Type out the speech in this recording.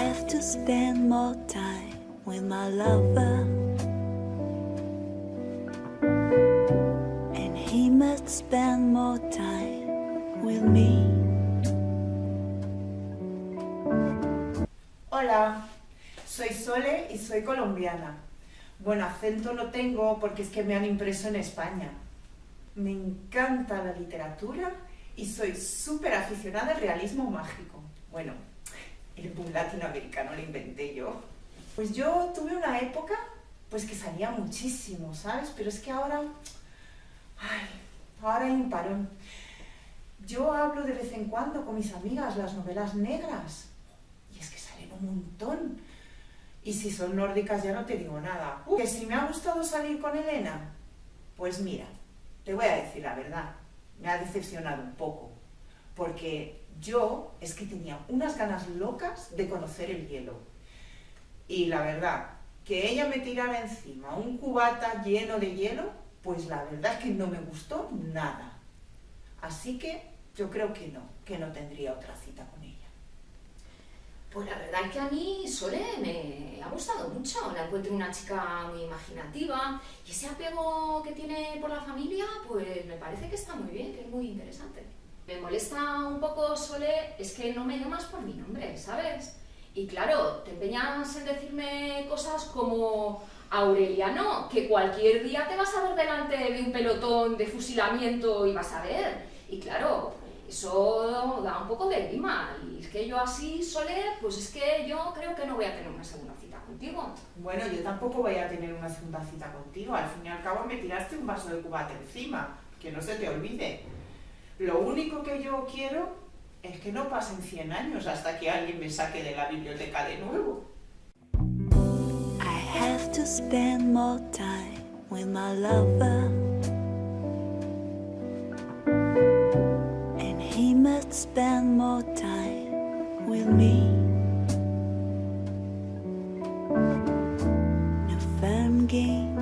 have to spend more time with my lover. And he must spend more time with me. Hola, soy Sole y soy colombiana. Bueno, acento no tengo porque es que me han impreso en España. Me encanta la literatura y soy súper aficionada al realismo mágico. Bueno, el boom latinoamericano lo inventé yo. Pues yo tuve una época pues que salía muchísimo, ¿sabes? Pero es que ahora... Ay, ahora hay un parón. Yo hablo de vez en cuando con mis amigas las novelas negras. Y es que salen un montón. Y si son nórdicas ya no te digo nada. Uh, que si me ha gustado salir con Elena, pues mira, te voy a decir la verdad, me ha decepcionado un poco. Porque yo es que tenía unas ganas locas de conocer el hielo. Y la verdad, que ella me tirara encima un cubata lleno de hielo, pues la verdad es que no me gustó nada. Así que yo creo que no, que no tendría otra cita con ella. Pues la verdad es que a mí Sole me ha gustado mucho, la encuentro una chica muy imaginativa y ese apego que tiene por la familia, pues me parece que está muy bien, que es muy interesante. Me molesta un poco Sole, es que no me llamas por mi nombre, ¿sabes? Y claro, te empeñas en decirme cosas como Aureliano, que cualquier día te vas a ver delante de un pelotón de fusilamiento y vas a ver. Y claro, eso da un poco de grima. Y es que yo así, Sole, pues es que yo creo que no voy a tener una segunda cita contigo. Bueno, yo tampoco voy a tener una segunda cita contigo. Al fin y al cabo me tiraste un vaso de cubate encima. Que no se te olvide. Lo único que yo quiero es que no pasen 100 años hasta que alguien me saque de la biblioteca de nuevo. I have to spend more time with my lover. And he must spend more time with me. Firm game.